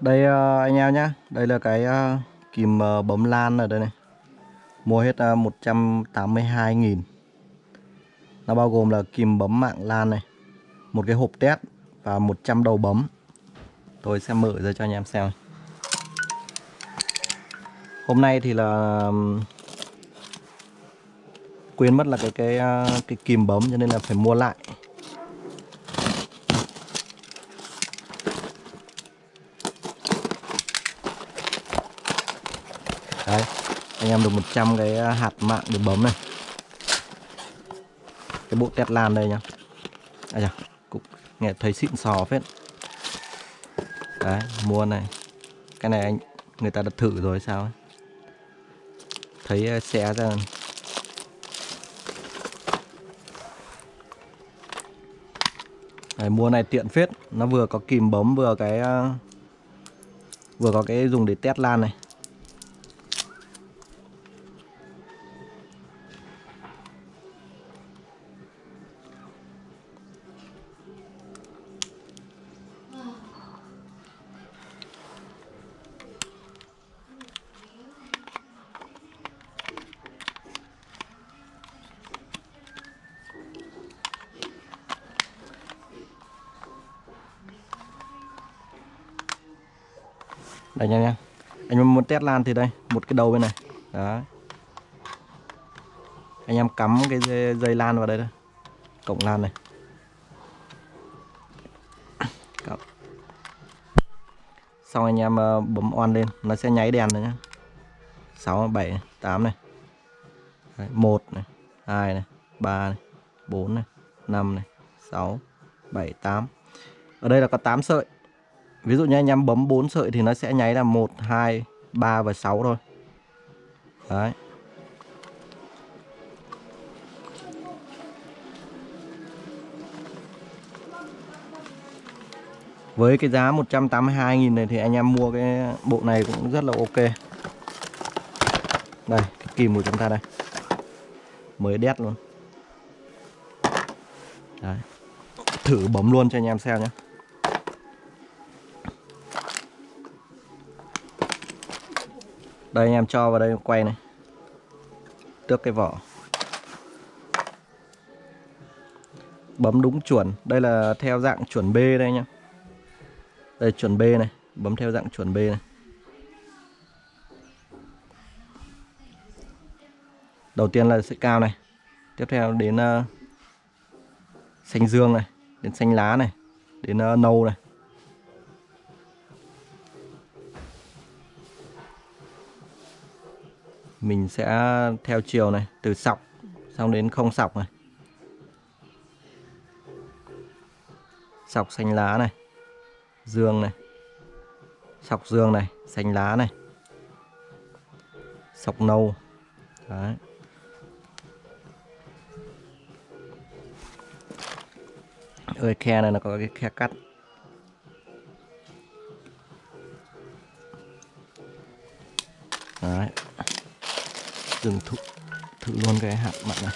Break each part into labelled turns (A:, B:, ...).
A: Đây ờ, anh em nhá, đây là cái ờ, kìm ờ, bấm lan ở đây này. Mua hết 182.000. Nó bao gồm là kìm bấm mạng lan này, một cái hộp test và 100 đầu bấm. Tôi sẽ mở ra cho anh em xem. Hôm nay thì là quên mất là cái cái cái kìm bấm cho nên là phải mua lại. Đấy, anh em được 100 cái à, hạt mạng để bấm này. Cái bộ tét lan đây nhá. À chà, cũng nghe thấy xịn sò phết. Đấy, mua này. Cái này anh người ta đã thử rồi sao ấy. Thấy à, xé ra Đấy, mua này tiện phết nó vừa có kìm bấm vừa cái à, vừa có cái dùng để test lan này đây nha nha. Anh em muốn test lan thì đây một cái đầu bên này. Đó anh em cắm cái dây, dây lan vào đây đây. Cổng lan này. Cậu. xong anh em ờ, bấm on lên nó sẽ nháy đèn rồi nhá. 6 7 8 này. Đấy, 1 này 2 này 3 này 4 này 5 này 6 7 8 ở đây là có 8 sợi. Ví dụ như anh em bấm 4 sợi thì nó sẽ nháy là 1, 2, 3 và 6 thôi. Đấy. Với cái giá 182.000 này thì anh em mua cái bộ này cũng rất là ok. Đây, cái kìm của chúng ta đây. Mới đét luôn. Đấy. Thử bấm luôn cho anh em xem nhé. Đây anh em cho vào đây quay này. Tước cái vỏ. Bấm đúng chuẩn. Đây là theo dạng chuẩn B đây nhá Đây chuẩn B này. Bấm theo dạng chuẩn B này. Đầu tiên là sợi cao này. Tiếp theo đến ờ, uh, Xanh dương này Đến xanh lá này Đến uh, nâu này. Mình sẽ theo chiều này, từ sọc xong đến không sọc này. Sọc xanh lá này, dương này. Sọc dương này, xanh lá này. Sọc nâu. Đấy. Ơi, khe này nó có cái khe cắt. Đấy dừng thử, thử luôn cái hạt mặn này.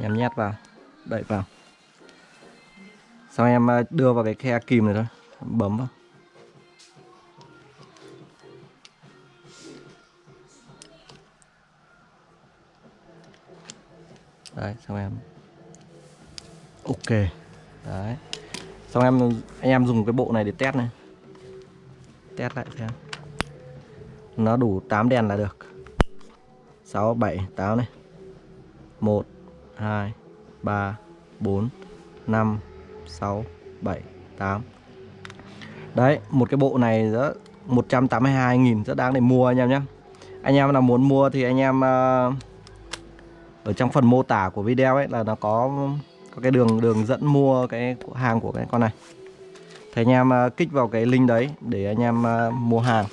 A: Em nhét vào đậy vào. Sau em à, đưa vào cái khe kìm này thôi bấm vào. Đấy xong em. Ok. Đấy. Xong em anh em dùng cái bộ này để test này test lại xem. Nó đủ 8 đèn là được. 6 7 8 này. 1 2 3 4 5 6 7 8 đấy một cái bộ này rất 182.000 rất đáng để mua anh em nhé. Anh em nào muốn mua thì anh em uh, ở trong phần mô tả của video ấy là nó có có cái đường đường dẫn mua cái hàng của cái con này thì anh em à, kích vào cái link đấy để anh em à, mua hàng.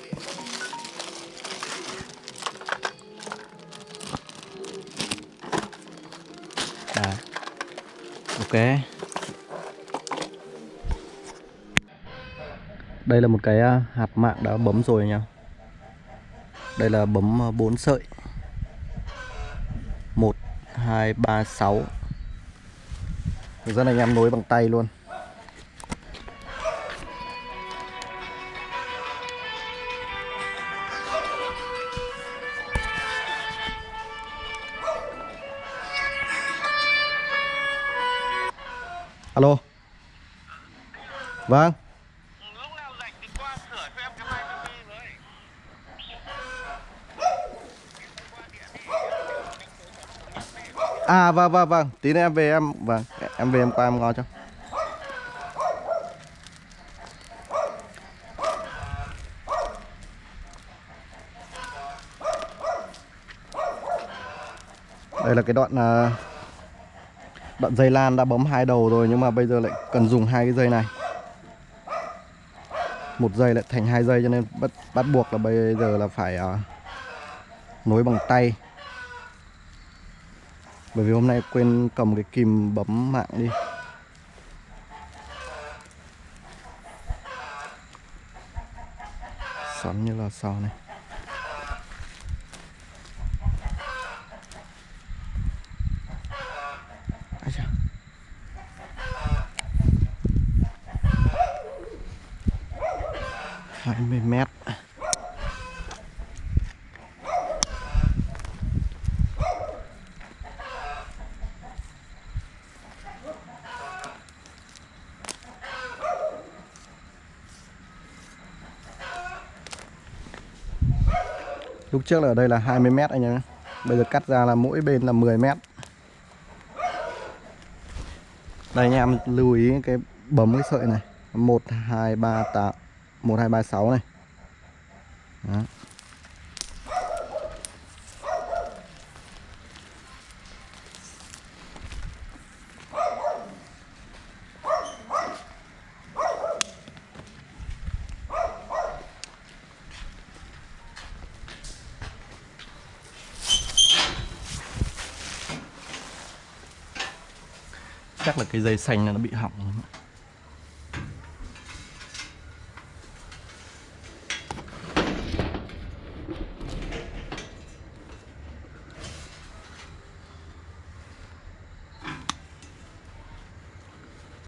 A: À, ok. Đây là một cái à, hạt mạng đã bấm rồi nha. Đây là bấm 4 sợi. 1 2 3 6 Hướng dẫn anh em nối bằng tay luôn. Alo. Vâng. À vâng vâng vâng. Tí nữa em về em Vâng em về em qua em ngon cho. Đây là cái đoạn uh, Đoạn dây lan đã bấm hai đầu rồi Nhưng mà bây giờ lại cần dùng hai cái dây này. Một dây lại thành hai dây cho nên bắt, bắt buộc là bây giờ là phải uh, Nối bằng tay. Bởi vì hôm nay quên cầm cái kìm bấm mạng đi. Xoắn như là sau này. Hai Lúc trước là ở đây là 20 mét anh em Bây giờ cắt ra là mỗi bên là 10 mét. Đây anh em lưu ý cái bấm cái sợi này. 1, 2, 3, 8 1, 2, 3, 6 này. Đó. Chắc là cái dây xanh này nó bị hỏng rồi.